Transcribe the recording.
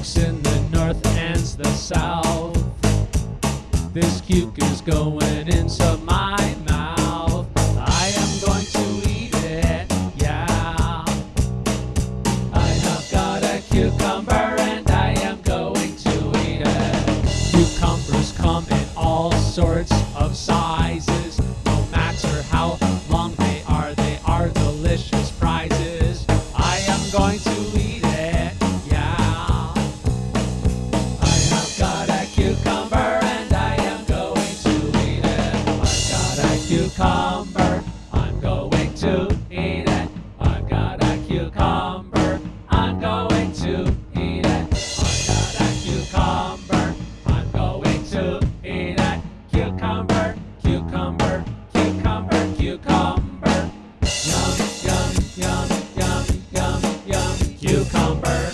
folks in the north and the south. This cucu's going in some cucumber.